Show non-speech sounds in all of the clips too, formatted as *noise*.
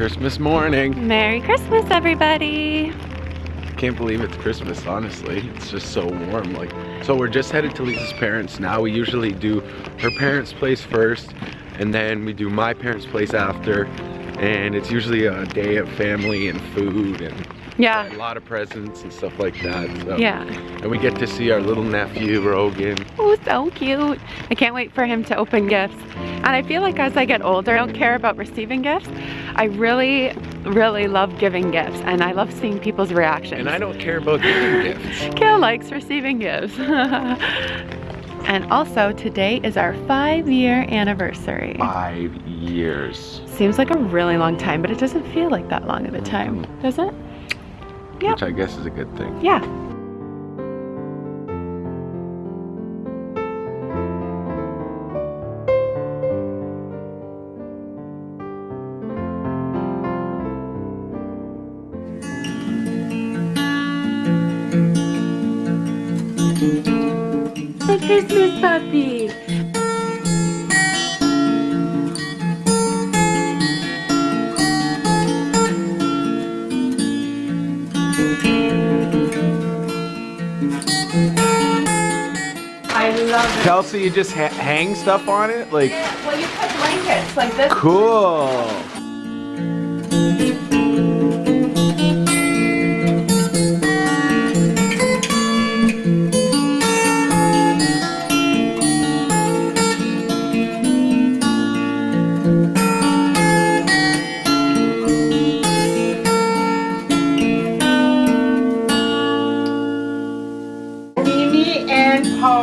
Christmas morning. Merry Christmas, everybody. Can't believe it's Christmas, honestly. It's just so warm. Like, so we're just headed to Lisa's parents now. We usually do her parents' place first, and then we do my parents' place after. And it's usually a day of family and food and Yeah. a lot of presents and stuff like that. So. Yeah. And we get to see our little nephew, Rogan. Oh, so cute. I can't wait for him to open gifts. And I feel like as I get older, I don't care about receiving gifts. I really, really love giving gifts. And I love seeing people's reactions. And I don't care about giving *laughs* gifts. Kale likes receiving gifts. *laughs* and also, today is our five year anniversary. Five years. Seems like a really long time, but it doesn't feel like that long of a time, does it? Yep. Which I guess is a good thing. Yeah. Christmas puppy. I love it. Kelsey, you just ha hang stuff on it? Like, Well, you put blankets like this. cool.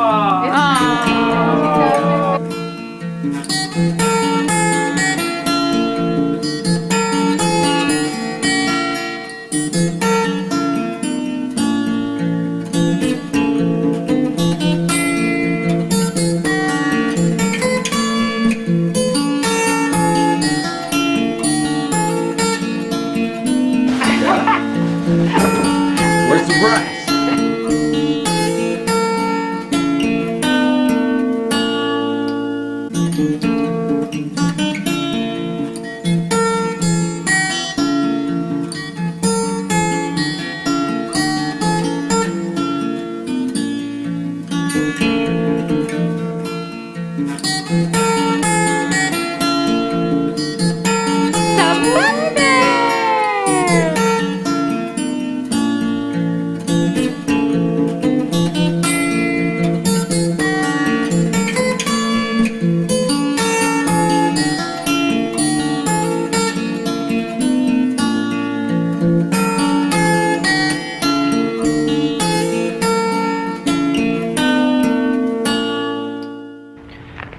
And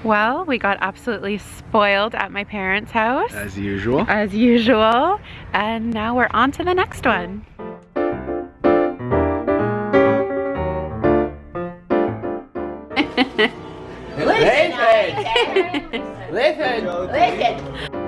Well, we got absolutely spoiled at my parents' house, As usual. as usual, and now we're on to the next one. Listen, listen, listen.